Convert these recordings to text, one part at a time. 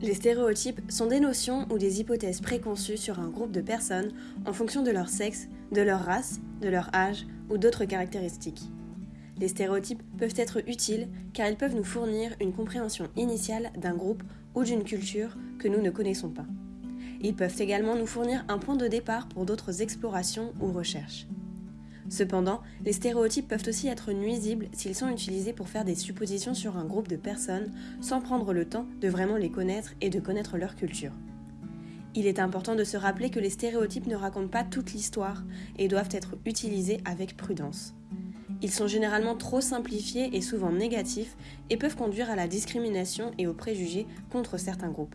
Les stéréotypes sont des notions ou des hypothèses préconçues sur un groupe de personnes en fonction de leur sexe, de leur race, de leur âge ou d'autres caractéristiques. Les stéréotypes peuvent être utiles car ils peuvent nous fournir une compréhension initiale d'un groupe ou d'une culture que nous ne connaissons pas. Ils peuvent également nous fournir un point de départ pour d'autres explorations ou recherches. Cependant, les stéréotypes peuvent aussi être nuisibles s'ils sont utilisés pour faire des suppositions sur un groupe de personnes sans prendre le temps de vraiment les connaître et de connaître leur culture. Il est important de se rappeler que les stéréotypes ne racontent pas toute l'histoire et doivent être utilisés avec prudence. Ils sont généralement trop simplifiés et souvent négatifs et peuvent conduire à la discrimination et aux préjugés contre certains groupes.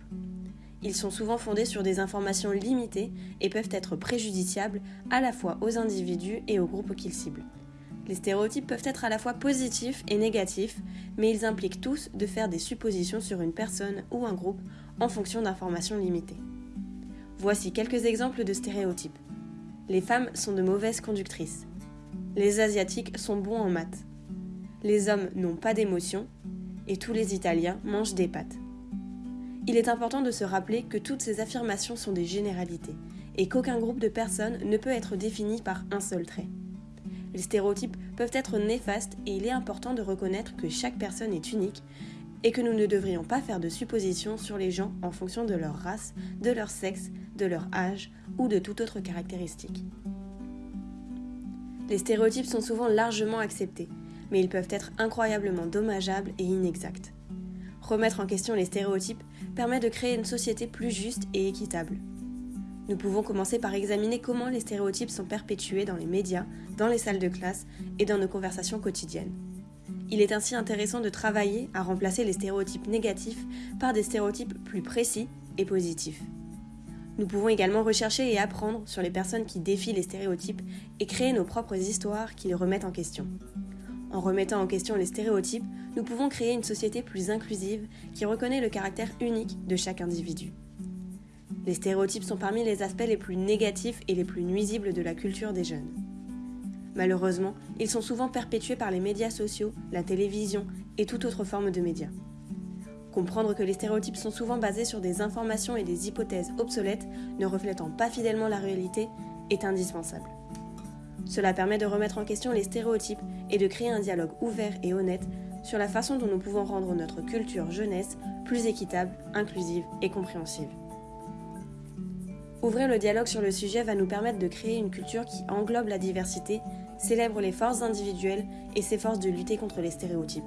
Ils sont souvent fondés sur des informations limitées et peuvent être préjudiciables à la fois aux individus et aux groupes qu'ils ciblent. Les stéréotypes peuvent être à la fois positifs et négatifs, mais ils impliquent tous de faire des suppositions sur une personne ou un groupe en fonction d'informations limitées. Voici quelques exemples de stéréotypes. Les femmes sont de mauvaises conductrices. Les Asiatiques sont bons en maths. Les hommes n'ont pas d'émotions. Et tous les Italiens mangent des pâtes. Il est important de se rappeler que toutes ces affirmations sont des généralités et qu'aucun groupe de personnes ne peut être défini par un seul trait. Les stéréotypes peuvent être néfastes et il est important de reconnaître que chaque personne est unique et que nous ne devrions pas faire de suppositions sur les gens en fonction de leur race, de leur sexe, de leur âge ou de toute autre caractéristique. Les stéréotypes sont souvent largement acceptés, mais ils peuvent être incroyablement dommageables et inexacts. Remettre en question les stéréotypes permet de créer une société plus juste et équitable. Nous pouvons commencer par examiner comment les stéréotypes sont perpétués dans les médias, dans les salles de classe et dans nos conversations quotidiennes. Il est ainsi intéressant de travailler à remplacer les stéréotypes négatifs par des stéréotypes plus précis et positifs. Nous pouvons également rechercher et apprendre sur les personnes qui défient les stéréotypes et créer nos propres histoires qui les remettent en question. En remettant en question les stéréotypes, nous pouvons créer une société plus inclusive qui reconnaît le caractère unique de chaque individu. Les stéréotypes sont parmi les aspects les plus négatifs et les plus nuisibles de la culture des jeunes. Malheureusement, ils sont souvent perpétués par les médias sociaux, la télévision et toute autre forme de médias. Comprendre que les stéréotypes sont souvent basés sur des informations et des hypothèses obsolètes ne reflétant pas fidèlement la réalité est indispensable. Cela permet de remettre en question les stéréotypes et de créer un dialogue ouvert et honnête sur la façon dont nous pouvons rendre notre culture jeunesse plus équitable, inclusive et compréhensive. Ouvrir le dialogue sur le sujet va nous permettre de créer une culture qui englobe la diversité, célèbre les forces individuelles et s'efforce de lutter contre les stéréotypes.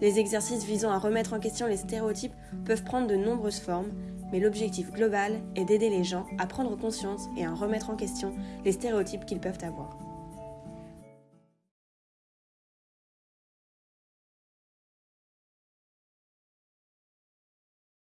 Les exercices visant à remettre en question les stéréotypes peuvent prendre de nombreuses formes, mais l'objectif global est d'aider les gens à prendre conscience et à remettre en question les stéréotypes qu'ils peuvent avoir.